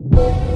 you.